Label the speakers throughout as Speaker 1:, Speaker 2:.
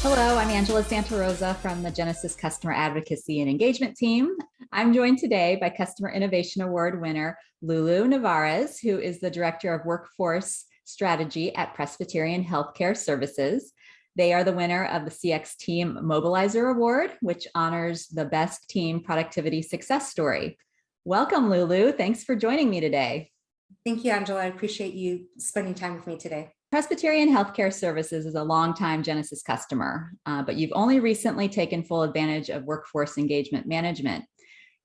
Speaker 1: Hello, I'm Angela Santarosa from the Genesys Customer Advocacy and Engagement Team. I'm joined today by Customer Innovation Award winner Lulu Navarez, who is the Director of Workforce Strategy at Presbyterian Healthcare Services. They are the winner of the CX Team Mobilizer Award, which honors the best team productivity success story. Welcome, Lulu. Thanks for joining me today.
Speaker 2: Thank you, Angela. I appreciate you spending time with me today.
Speaker 1: Presbyterian Healthcare Services is a longtime Genesys customer, uh, but you've only recently taken full advantage of workforce engagement management.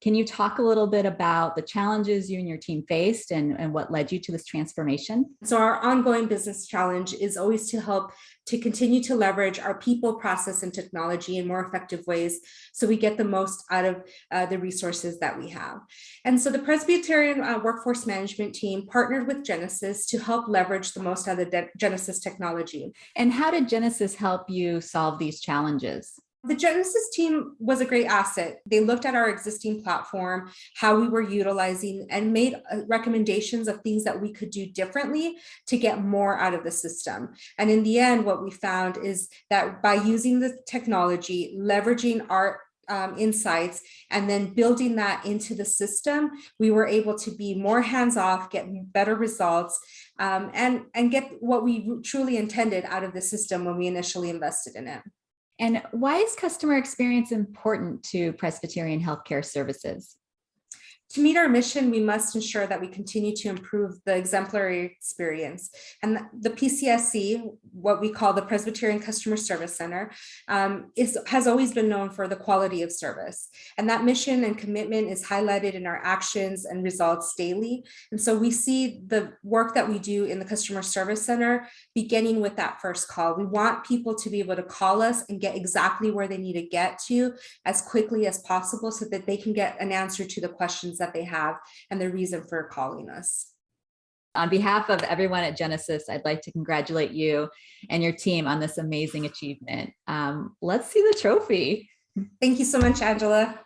Speaker 1: Can you talk a little bit about the challenges you and your team faced and, and what led you to this transformation?
Speaker 2: So our ongoing business challenge is always to help to continue to leverage our people, process, and technology in more effective ways so we get the most out of uh, the resources that we have. And so the Presbyterian uh, Workforce Management team partnered with Genesys to help leverage the most out of the Genesys technology.
Speaker 1: And how did Genesys help you solve these challenges?
Speaker 2: The Genesys team was a great asset. They looked at our existing platform, how we were utilizing and made uh, recommendations of things that we could do differently to get more out of the system. And in the end, what we found is that by using the technology, leveraging our um, insights and then building that into the system, we were able to be more hands-off, get better results, um, and, and get what we truly intended out of the system when we initially invested in it.
Speaker 1: And why is customer experience important to Presbyterian Healthcare Services?
Speaker 2: To meet our mission, we must ensure that we continue to improve the exemplary experience. And the PCSC, what we call the Presbyterian Customer Service Center, um, is, has always been known for the quality of service. And that mission and commitment is highlighted in our actions and results daily. And so we see the work that we do in the Customer Service Center beginning with that first call. We want people to be able to call us and get exactly where they need to get to as quickly as possible so that they can get an answer to the questions that they have and the reason for calling us.
Speaker 1: On behalf of everyone at Genesys, I'd like to congratulate you and your team on this amazing achievement. Um, let's see the trophy.
Speaker 2: Thank you so much, Angela.